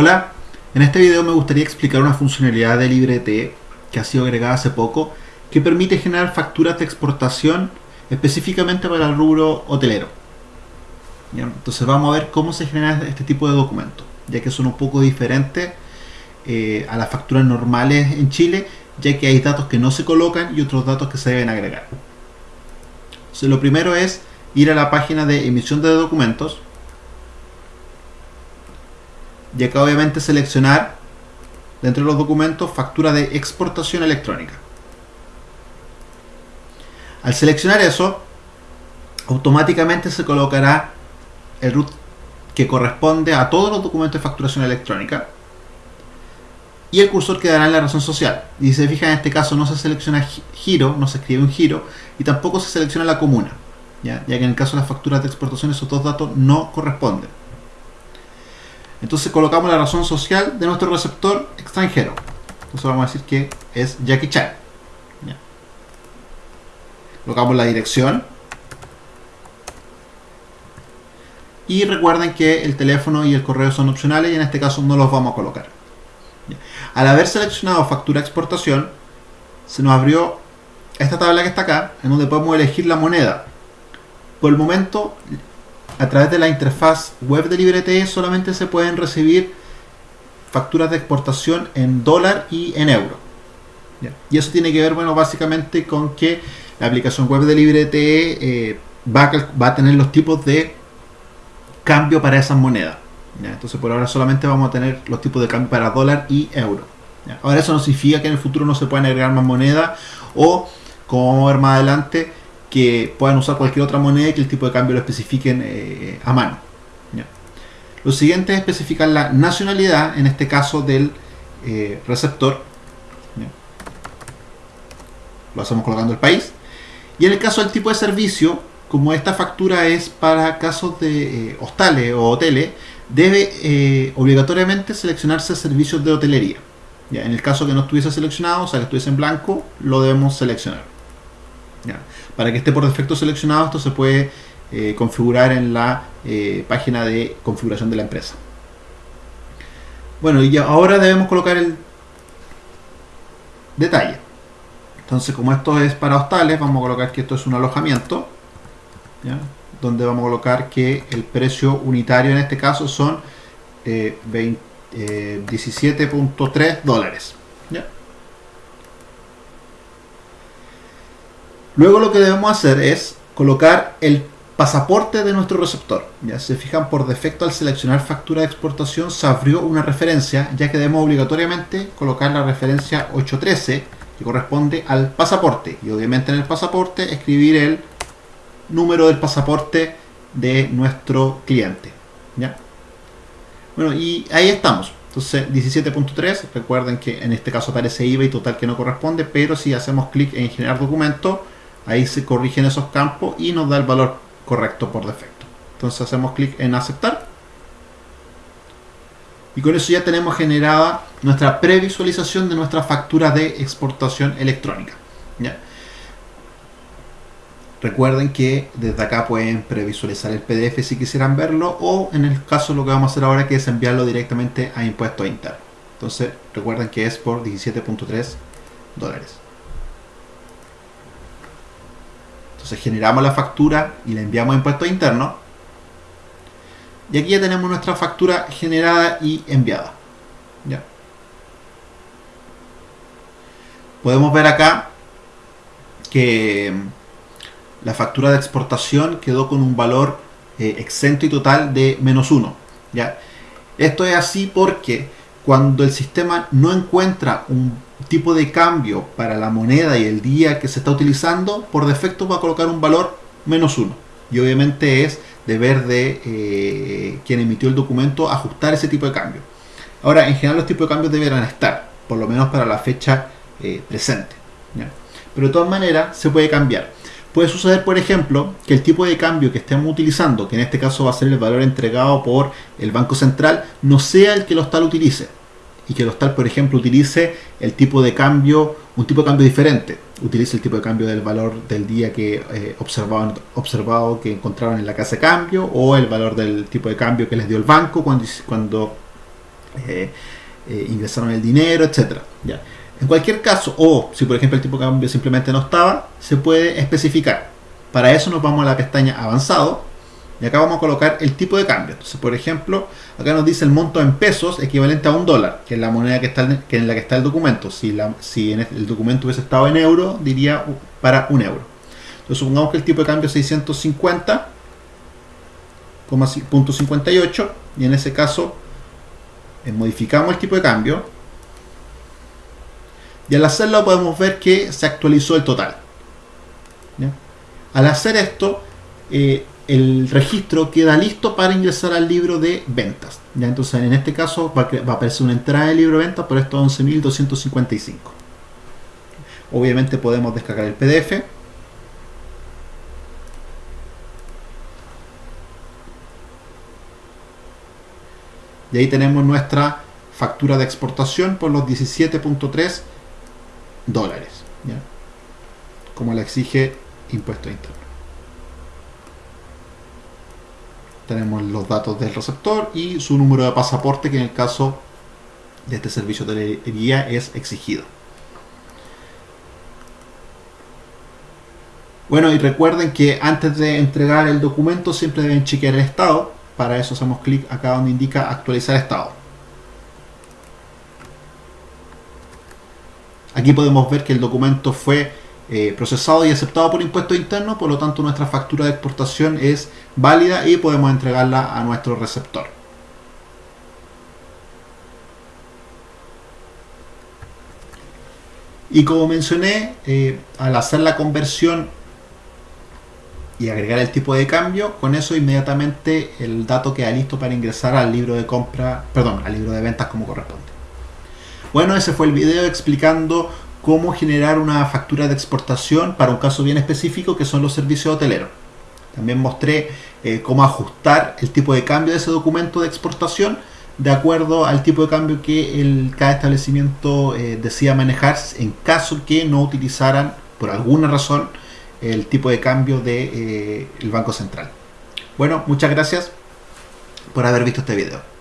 Hola, en este video me gustaría explicar una funcionalidad de LibreT que ha sido agregada hace poco que permite generar facturas de exportación específicamente para el rubro hotelero. Entonces vamos a ver cómo se genera este tipo de documentos, ya que son un poco diferentes eh, a las facturas normales en Chile, ya que hay datos que no se colocan y otros datos que se deben agregar. Entonces, lo primero es ir a la página de emisión de documentos y acá obviamente seleccionar dentro de los documentos factura de exportación electrónica. Al seleccionar eso, automáticamente se colocará el root que corresponde a todos los documentos de facturación electrónica y el cursor quedará en la razón social. Y si se fijan, en este caso no se selecciona giro, no se escribe un giro y tampoco se selecciona la comuna, ya, ya que en el caso de las facturas de exportación esos dos datos no corresponden. Entonces colocamos la razón social de nuestro receptor extranjero. Entonces vamos a decir que es Jackie Chan. Colocamos la dirección. Y recuerden que el teléfono y el correo son opcionales y en este caso no los vamos a colocar. Al haber seleccionado factura exportación, se nos abrió esta tabla que está acá, en donde podemos elegir la moneda. Por el momento, a través de la interfaz web de LibreTE solamente se pueden recibir facturas de exportación en dólar y en euro. Y eso tiene que ver, bueno, básicamente con que la aplicación web de LibreTE eh, va, a, tener los tipos de cambio para esas monedas. Entonces por ahora solamente vamos a tener los tipos de cambio para dólar y euro. Ahora eso no significa que en el futuro no se puedan agregar más monedas o, como vamos a ver más adelante, que puedan usar cualquier otra moneda y que el tipo de cambio lo especifiquen eh, a mano. Lo siguiente es especificar la nacionalidad, en este caso del eh, receptor. Lo hacemos colocando el país. Y en el caso del tipo de servicio, como esta factura es para casos de eh, hostales o hoteles, debe obligatoriamente seleccionarse servicios de hotelería. ¿ya? En el caso que no estuviese seleccionado, o sea que estuviese en blanco, lo debemos seleccionar. Para que esté por defecto seleccionado, esto se puede eh, configurar en la eh, página de configuración de la empresa. Bueno, y ahora debemos colocar el detalle. Entonces, como esto es para hostales, vamos a colocar que esto es un alojamiento, donde vamos a colocar que el precio unitario en este caso son 17.3 eh, dólares. Luego lo que debemos hacer es colocar el pasaporte de nuestro receptor. Ya se fijan por defecto al seleccionar factura de exportación se abrió una referencia ya que debemos obligatoriamente colocar la referencia 813 que corresponde al pasaporte y obviamente en el pasaporte escribir el número del pasaporte de nuestro cliente. ¿ya? Bueno y ahí estamos. Entonces 17.3, recuerden que en este caso aparece IVA y total que no corresponde, pero si hacemos clic en generar documento ahí se corrigen esos campos y nos da el valor correcto por defecto. Entonces hacemos clic en aceptar. Y con eso ya tenemos generada nuestra previsualización de nuestra factura de exportación electrónica recuerden que desde acá pueden previsualizar el PDF si quisieran verlo o en el caso lo que vamos a hacer ahora que es enviarlo directamente a impuestos internos. Entonces recuerden que es por 17.3 dólares Generamos la factura y la enviamos a impuestos internos. Y aquí ya tenemos nuestra factura generada y enviada. ¿Ya? Podemos ver acá que la factura de exportación quedó con un valor eh, exento y total de menos 1. ¿ya? Esto es así porque cuando el sistema no encuentra un tipo de cambio para la moneda y el día que se está utilizando, por defecto va a colocar un valor menos uno. Y obviamente es deber de eh, quien emitió el documento ajustar ese tipo de cambio. Ahora, en general los tipos de cambios deberán estar, por lo menos para la fecha eh, presente. Pero de todas maneras se puede cambiar. Puede suceder, por ejemplo, que el tipo de cambio que estemos utilizando, que en este caso va a ser el valor entregado por el Banco Central, no sea el que lo hostal utilice y que el hostal, por ejemplo, utilice el tipo de cambio, un tipo de cambio diferente. Utilice el tipo de cambio del valor del día que eh, observaban, observado que encontraron en la casa de cambio o el valor del tipo de cambio que les dio el banco cuando, cuando eh, eh, ingresaron el dinero, etcétera. ¿ya? En cualquier caso, o si por ejemplo el tipo de cambio simplemente no estaba, se puede especificar. Para eso nos vamos a la pestaña avanzado y acá vamos a colocar el tipo de cambio. Entonces, por ejemplo, acá nos dice el monto en pesos equivalente a un dólar, que es la moneda que está que en la que está el documento. Si, la, si el documento hubiese estado en euro, diría para un euro. Entonces, supongamos que el tipo de cambio es 650,58 y en ese caso eh, modificamos el tipo de cambio y al hacerlo podemos ver que se actualizó el total. Al hacer esto, eh, el registro queda listo para ingresar al libro de ventas. ¿ya? Entonces, en este caso va a, aparecer una entrada del libro de ventas por estos 11.255. Obviamente podemos descargar el PDF. Y ahí tenemos nuestra factura de exportación por los 17.3 dólares. ¿ya? Como la exige impuesto interno. Tenemos los datos del receptor y su número de pasaporte que en el caso de este servicio de telería es exigido. Bueno, y recuerden que antes de entregar el documento siempre deben chequear el estado. Para eso hacemos clic acá donde indica actualizar estado. Aquí podemos ver que el documento fue eh, procesado y aceptado por impuestos internos, por lo tanto nuestra factura de exportación es válida y podemos entregarla a nuestro receptor. Y como mencioné, eh, al hacer la conversión y agregar el tipo de cambio, con eso inmediatamente el dato queda listo para ingresar al libro de compra, perdón, al libro de ventas como corresponde. Bueno, ese fue el video explicando cómo generar una factura de exportación para un caso bien específico que son los servicios hoteleros. También mostré eh, cómo ajustar el tipo de cambio de ese documento de exportación de acuerdo al tipo de cambio que el, cada establecimiento eh, decida manejar en caso que no utilizaran por alguna razón el tipo de cambio del de, eh, Banco Central. Bueno, muchas gracias por haber visto este video.